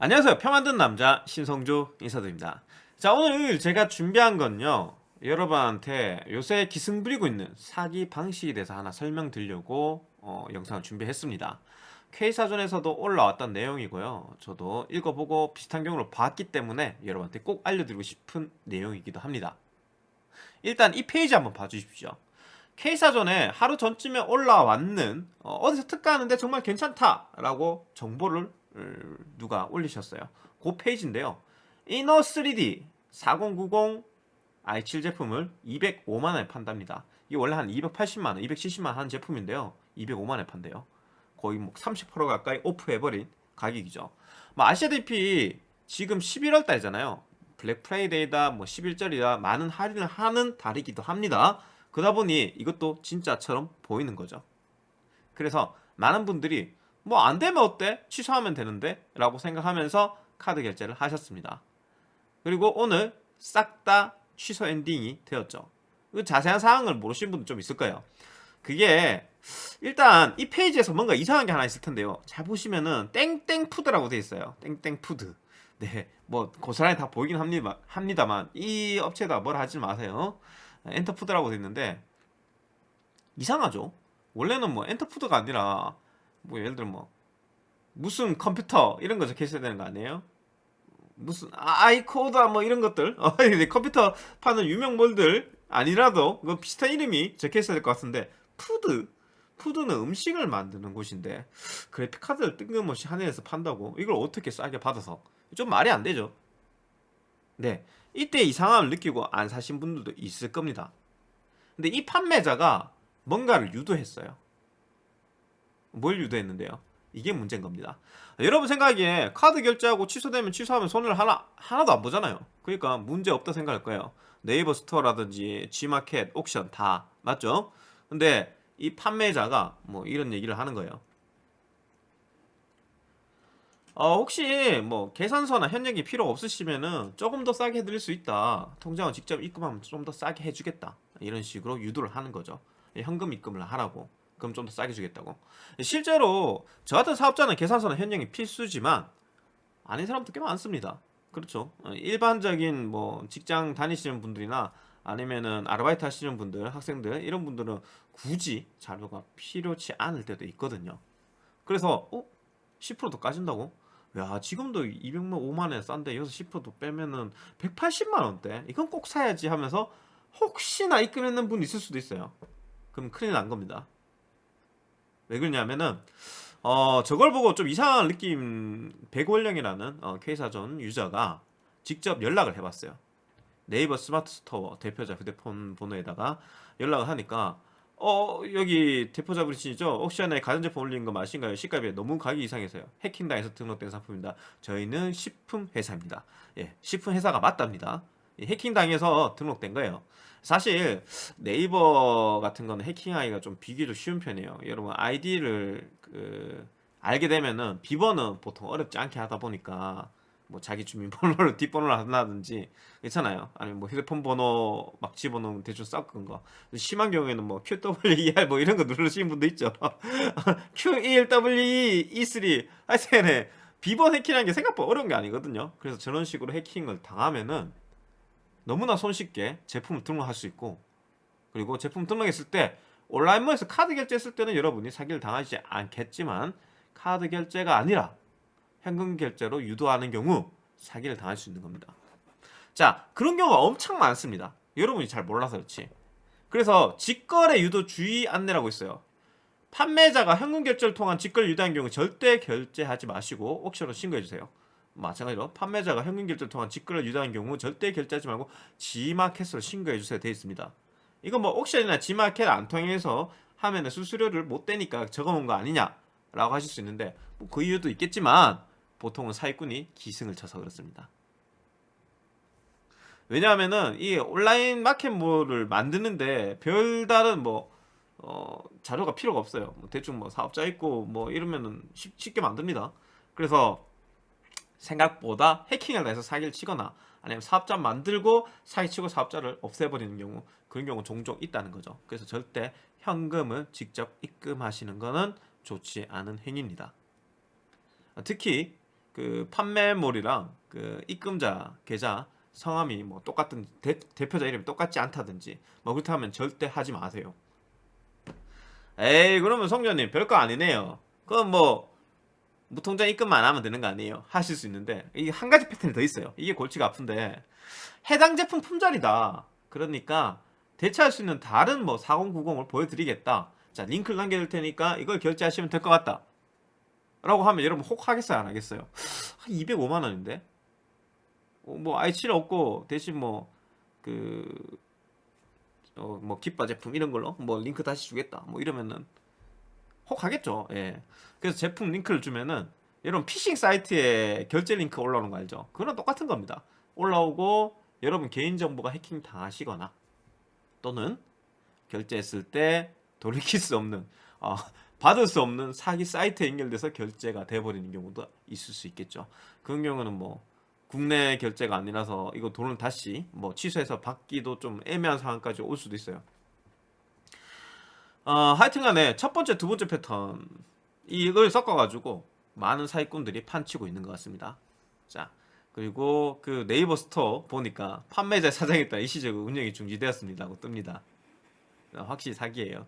안녕하세요. 표 만든 남자 신성조 인사드립니다. 자 오늘 제가 준비한 건요. 여러분한테 요새 기승 부리고 있는 사기 방식에 대해서 하나 설명드리려고 어, 영상을 준비했습니다. K사전에서도 올라왔던 내용이고요. 저도 읽어보고 비슷한 경우를 봤기 때문에 여러분한테 꼭 알려드리고 싶은 내용이기도 합니다. 일단 이 페이지 한번 봐주십시오. K사전에 하루 전쯤에 올라왔는 어, 어디서 특가하는데 정말 괜찮다라고 정보를 누가 올리셨어요. 그 페이지인데요. 이너 3D 4090 i7 제품을 205만원에 판답니다. 이게 원래 한 280만원, 270만원 하는 제품인데요. 205만원에 판대요. 거의 뭐 30% 가까이 off해버린 가격이죠. 뭐 아시다시피 지금 11월 달이잖아요. 블랙 프라이데이다, 뭐 11절이다 많은 할인을 하는 달이기도 합니다. 그러다 보니 이것도 진짜처럼 보이는 거죠. 그래서 많은 분들이 뭐 안 되면 어때? 취소하면 되는데? 라고 생각하면서 카드 결제를 하셨습니다. 그리고 오늘 싹 다 취소 엔딩이 되었죠. 그 자세한 사항을 모르시는 분도 좀 있을 거예요. 그게 일단 이 페이지에서 뭔가 이상한 게 하나 있을 텐데요. 잘 보시면은 땡땡푸드라고 되어 있어요. 땡땡푸드. 네, 뭐 고스란히 다 보이긴 합니다, 합니다만 이 업체에다 뭘 하지 마세요. 엔터푸드라고 되어 있는데 이상하죠? 원래는 뭐 엔터푸드가 아니라 뭐 예를 들어 뭐 무슨 컴퓨터 이런 거 적혀 있어야 되는 거 아니에요? 무슨 아이코다 뭐 이런 것들? 어, 컴퓨터 파는 유명몰들 아니라도 그 비슷한 이름이 적혀 있어야 될 것 같은데 푸드. 푸드는 음식을 만드는 곳인데 그래픽카드를 뜬금없이 한해에서 판다고 이걸 어떻게 싸게 받아서? 좀 말이 안 되죠. 네 이때 이상함을 느끼고 안 사신 분들도 있을 겁니다. 근데 이 판매자가 뭔가를 유도했어요 뭘 유도했는데요? 이게 문제인 겁니다. 여러분 생각에 카드 결제하고 취소되면 취소하면 손을 하나, 하나도 안 보잖아요. 그러니까 문제 없다 생각할 거예요. 네이버 스토어라든지 G마켓, 옥션 다 맞죠? 근데 이 판매자가 뭐 이런 얘기를 하는 거예요. 어, 혹시 뭐 계산서나 현역이 필요 없으시면은 조금 더 싸게 해드릴 수 있다. 통장을 직접 입금하면 좀 더 싸게 해주겠다. 이런 식으로 유도를 하는 거죠. 현금 입금을 하라고. 그럼 좀 더 싸게 주겠다고. 실제로 저 같은 사업자는 계산서는 현명이 필수지만 아닌 사람도 꽤 많습니다. 그렇죠? 어, 일반적인 뭐 직장 다니시는 분들이나 아니면은 아르바이트 하시는 분들 학생들 이런 분들은 굳이 자료가 필요치 않을 때도 있거든요. 그래서 어? 10%더 까진다고? 야 지금도 200만 5만원 싼데 여기서 10%더 빼면은 180만원대? 이건 꼭 사야지 하면서 혹시나 입금했는 분 있을 수도 있어요. 그럼 큰일 난 겁니다 왜 그러냐면은 어 저걸 보고 좀 이상한 느낌 백월령이라는 어, 퀘이사존 유저가 직접 연락을 해봤어요. 네이버 스마트 스토어 대표자 휴대폰 번호에다가 연락을 하니까 어 여기 대표자 분이시죠? 옥션에 가전제품 올리는 거 맞으신가요? 시가비에 너무 가격이 이상해서요. 해킹당해서 등록된 상품입니다. 저희는 식품 회사입니다. 예, 식품 회사가 맞답니다 해킹당해서 등록된 거예요. 사실 네이버 같은 거는 해킹하기가 좀 비교적 쉬운 편이에요. 여러분 아이디를 그 알게 되면은 비번은 보통 어렵지 않게 하다 보니까 뭐 자기 주민번호를 뒷번호를 한다든지 괜찮아요. 아니면 뭐 휴대폰 번호 막 집어넣으면 대충 섞은 거. 심한 경우에는 뭐 QWER 뭐 이런 거 누르시는 분도 있죠. Q1WE E3 하여튼 비번 해킹하는 게 생각보다 어려운 게 아니거든요. 그래서 저런 식으로 해킹을 당하면은 너무나 손쉽게 제품을 등록할 수 있고 그리고 제품 등록했을 때 온라인몰에서 카드 결제했을 때는 여러분이 사기를 당하지 않겠지만 카드 결제가 아니라 현금 결제로 유도하는 경우 사기를 당할 수 있는 겁니다. 자 그런 경우가 엄청 많습니다. 여러분이 잘 몰라서 그렇지. 그래서 직거래 유도 주의 안내라고 있어요. 판매자가 현금 결제를 통한 직거래 유도한 경우 절대 결제하지 마시고 옥션으로 신고해주세요 마찬가지로 판매자가 현금 결제를 통한 직거래를 유도한 경우 절대 결제하지 말고 G마켓으로 신고해 주세요 되어 있습니다. 이건 뭐 옥션이나 G마켓 안 통해서 하면 수수료를 못 떼니까 적어놓은 거 아니냐 라고 하실 수 있는데 뭐 그 이유도 있겠지만 보통은 사기꾼이 기승을 쳐서 그렇습니다. 왜냐하면은 이 온라인 마켓몰을 만드는데 별다른 뭐 어, 자료가 필요가 없어요. 뭐 대충 뭐 사업자 있고 뭐 이러면은 쉽, 쉽게 만듭니다. 그래서 생각보다 해킹을 해서 사기를 치거나 아니면 사업자 만들고 사기치고 사업자를 없애버리는 경우 그런 경우 종종 있다는 거죠 그래서 절대 현금을 직접 입금하시는 것은 좋지 않은 행위입니다 특히 그 판매몰이랑 그 입금자 계좌 성함이 뭐 똑같은 대, 대표자 이름이 똑같지 않다든지 뭐 그렇다면 절대 하지 마세요. 에이 그러면 성전님 별거 아니네요. 그건 뭐 무통장 입금만 하면 되는 거 아니에요? 하실 수 있는데 이게 한 가지 패턴이 더 있어요. 이게 골치가 아픈데 해당 제품 품절이다. 그러니까 대체할 수 있는 다른 뭐 4090을 보여드리겠다. 자 링크를 남겨둘 테니까 이걸 결제하시면 될 것 같다. 라고 하면 여러분 혹 하겠어요 안 하겠어요? 한 205만 원인데 어, 뭐 i7 없고 대신 뭐 그 어, 뭐 기빠 제품 이런 걸로 뭐 링크 다시 주겠다 뭐 이러면은 혹 하겠죠. 예. 그래서 제품 링크를 주면은 여러분 피싱 사이트에 결제 링크 올라오는 거 알죠? 그거랑 똑같은 겁니다. 올라오고 여러분 개인정보가 해킹 당하시거나 또는 결제했을 때 돌이킬 수 없는 어, 받을 수 없는 사기 사이트에 연결돼서 결제가 돼버리는 경우도 있을 수 있겠죠. 그런 경우는 뭐 국내 결제가 아니라서 이거 돈을 다시 뭐 취소해서 받기도 좀 애매한 상황까지 올 수도 있어요. 어, 하여튼간에 첫 번째, 두 번째 패턴 이걸 섞어가지고 많은 사기꾼들이 판치고 있는 것 같습니다. 자 그리고 그 네이버 스토어 보니까 판매자 사정에 따라 일시적으로 운영이 중지되었습니다고 뜹니다. 확실히 사기예요.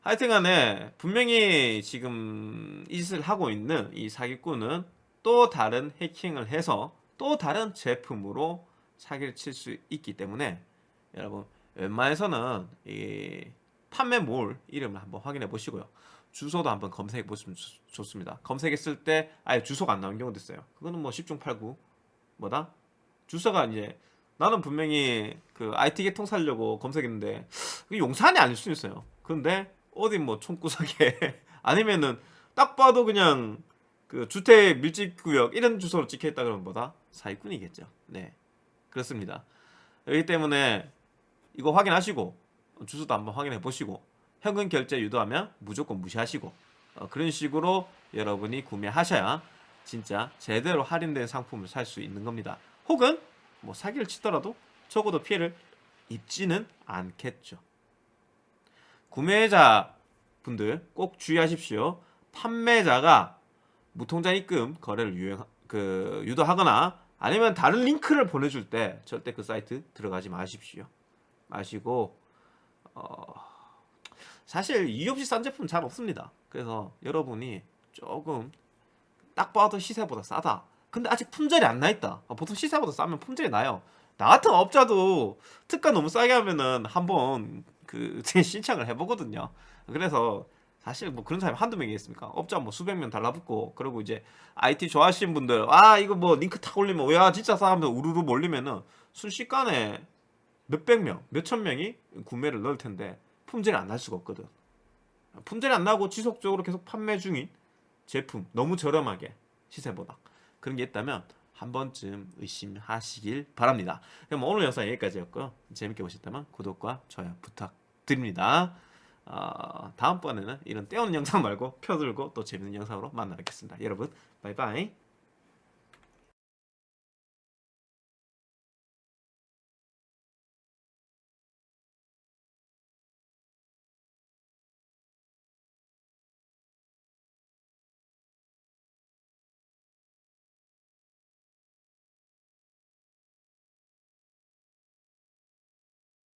하여튼간에 분명히 지금 이 짓을 하고 있는 이 사기꾼은 또 다른 해킹을 해서 또 다른 제품으로 사기를 칠 수 있기 때문에 여러분 웬만해서는 이 판매 몰 이름을 한번 확인해 보시고요. 주소도 한번 검색해 보시면 좋- 좋습니다. 검색했을 때 아예 주소가 안 나오는 경우도 있어요. 그거는 뭐 10중 8구 뭐다? 주소가 이제 나는 분명히 그 IT 계통 살려고 검색했는데 용산이 아닐 수 있어요. 근데 어디 뭐 총구석에 아니면은 딱 봐도 그냥 그 주택 밀집 구역 이런 주소로 찍혀 있다 그러면 뭐다? 사기꾼이겠죠. 네. 그렇습니다. 그렇기 때문에 이거 확인하시고 주소도 한번 확인해 보시고 현금 결제 유도하면 무조건 무시하시고 어, 그런 식으로 여러분이 구매하셔야 진짜 제대로 할인된 상품을 살 수 있는 겁니다. 혹은 뭐 사기를 치더라도 적어도 피해를 입지는 않겠죠. 구매자 분들 꼭 주의하십시오. 판매자가 무통장 입금 거래를 유행 그 유도하거나 아니면 다른 링크를 보내줄 때 절대 그 사이트 들어가지 마십시오. 마시고 어, 사실 이유 없이 싼 제품 잘 없습니다. 그래서 여러분이 조금 딱 봐도 시세보다 싸다. 근데 아직 품절이 안 나 있다. 어, 보통 시세보다 싸면 품절이 나요. 나 같은 업자도 특가 너무 싸게 하면은 한번 그 신청을 해보거든요. 그래서 사실 뭐 그런 사람이 한두 명이겠습니까? 업자 뭐 수백 명 달라붙고 그리고 이제 IT 좋아하시는 분들 아 이거 뭐 링크 탁 올리면 야 진짜 싸면 우르르 몰리면은 순식간에 몇백 명, 몇천 명이 구매를 넣을 텐데 품절이 안 날 수가 없거든. 품절이 안 나고 지속적으로 계속 판매 중인 제품 너무 저렴하게 시세보다 그런 게 있다면 한 번쯤 의심하시길 바랍니다. 그럼 오늘 영상 여기까지였고요. 재밌게 보셨다면 구독과 좋아요 부탁드립니다. 어, 다음번에는 이런 떼어는 영상 말고 펴들고 또 재밌는 영상으로 만나 뵙겠습니다. 여러분 바이바이